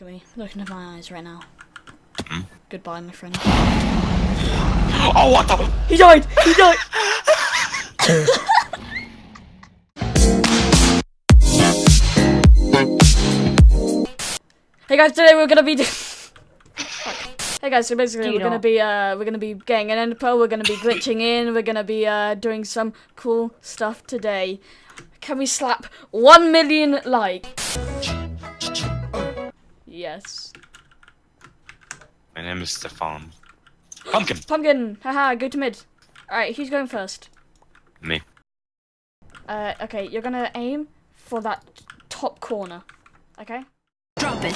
Look at me. Looking at my eyes right now. Hmm? Goodbye, my friend. Oh, what the? He died! He died! hey guys, today we're gonna be. Hey guys, so basically we're gonna be uh we're gonna be getting an ender pearl, we're gonna be glitching in, we're gonna be uh doing some cool stuff today. Can we slap one million likes? Yes. My name is Stefan. Pumpkin. Pumpkin, haha, go to mid. Alright, who's going first? Me. Uh, okay, you're gonna aim for that top corner. Okay? Drop it.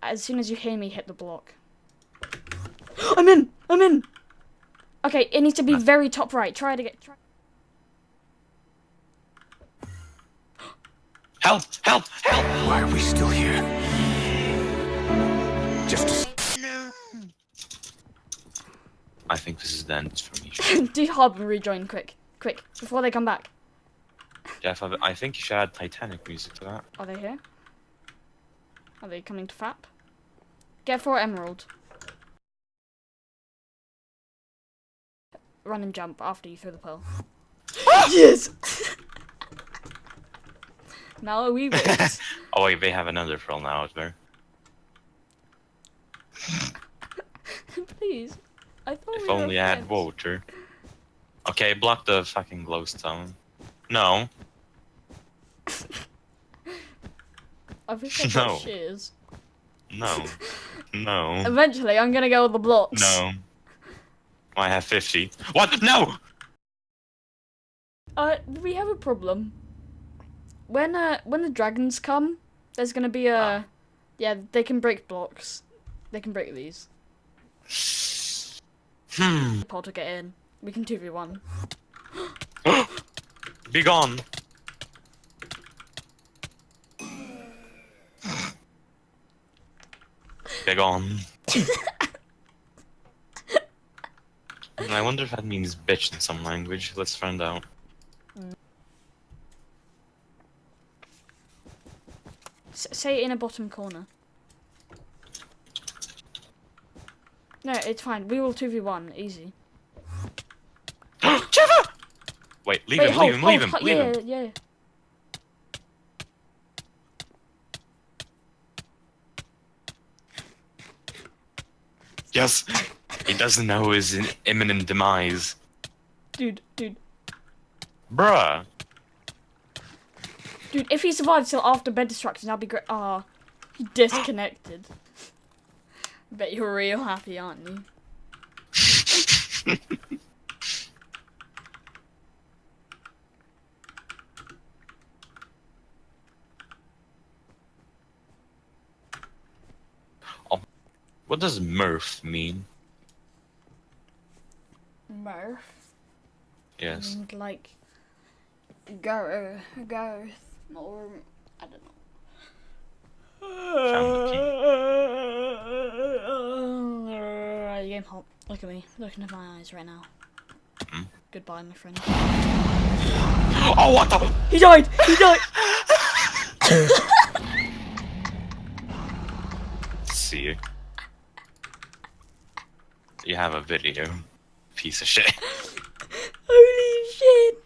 As soon as you hear me hit the block. I'm in! I'm in! Okay, it needs to be very top right. Try to get. Try. Help! Help! Help! Why are we still here? Just to I think this is the end for me. Do hub and rejoin quick. Quick, before they come back. Jeff, I I think you should add Titanic music to that. Are they here? Are they coming to FAP? Get for emerald. Run and jump after you throw the pearl. yes! Now we wait. Oh wait, they have another pearl now out there. Please. I thought If we only I had water. Okay, block the fucking glowstone. No. I wish I got No. shears. No. No. Eventually, I'm gonna go with the blocks. No. I have 50. What? No! Uh, we have a problem. When uh, when the dragons come, there's gonna be a, Ah. yeah, they can break blocks. They can break these. Hmm. Paul to get in. We can two v one. Be gone. Be gone. I wonder if that means bitch in some language. Let's find out. S say in a bottom corner. No, it's fine. We will two v one easy. Trevor! Wait, leave Wait, him, hold, leave him, hold, leave him, hold- leave yeah, him. yeah. Yes! He doesn't know his imminent demise. Dude, dude, Bruh! Dude. If he survives till after bed destruction, that'd be great. Ah, he disconnected. Bet you're real happy, aren't you? oh, What does Murph mean? Murph. Yes. And like go, Gareth or I don't know. Uh, game hop. Look at me. Looking at my eyes right now. Hmm? Goodbye, my friend. Oh, what the? He died! He died! See you. You have a video. Piece of shit. Holy shit!